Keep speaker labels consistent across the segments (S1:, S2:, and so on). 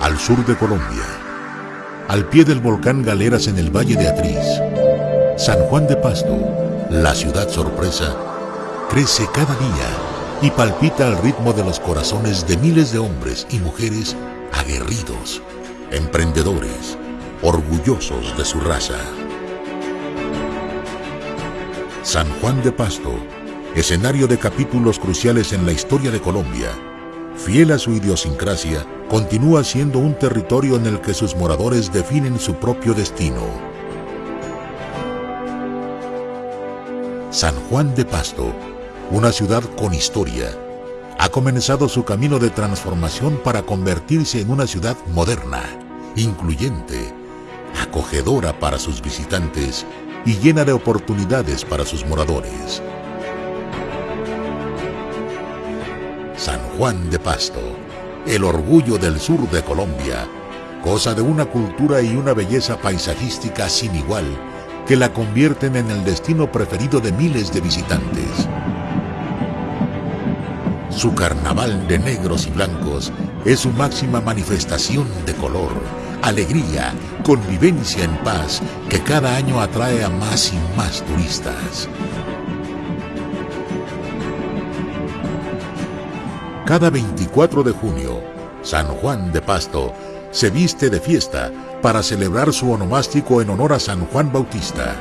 S1: al sur de Colombia, al pie del volcán Galeras en el Valle de Atriz, San Juan de Pasto, la ciudad sorpresa, crece cada día y palpita al ritmo de los corazones de miles de hombres y mujeres aguerridos, emprendedores, orgullosos de su raza. San Juan de Pasto, escenario de capítulos cruciales en la historia de Colombia, fiel a su idiosincrasia, continúa siendo un territorio en el que sus moradores definen su propio destino. San Juan de Pasto, una ciudad con historia, ha comenzado su camino de transformación para convertirse en una ciudad moderna, incluyente, acogedora para sus visitantes y llena de oportunidades para sus moradores. San Juan de Pasto, el orgullo del sur de Colombia, cosa de una cultura y una belleza paisajística sin igual que la convierten en el destino preferido de miles de visitantes. Su carnaval de negros y blancos es su máxima manifestación de color, alegría, convivencia en paz que cada año atrae a más y más turistas. Cada 24 de junio, San Juan de Pasto se viste de fiesta para celebrar su onomástico en honor a San Juan Bautista.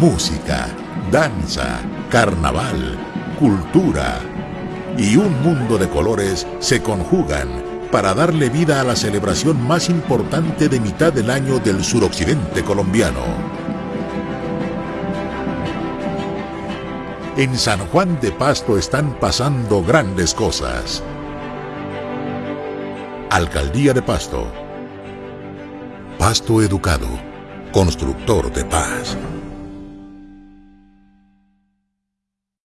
S1: música, danza, carnaval, cultura y un mundo de colores se conjugan para darle vida a la celebración más importante de mitad del año del suroccidente colombiano. En San Juan de Pasto están pasando grandes cosas. Alcaldía de Pasto. Pasto Educado, constructor de paz.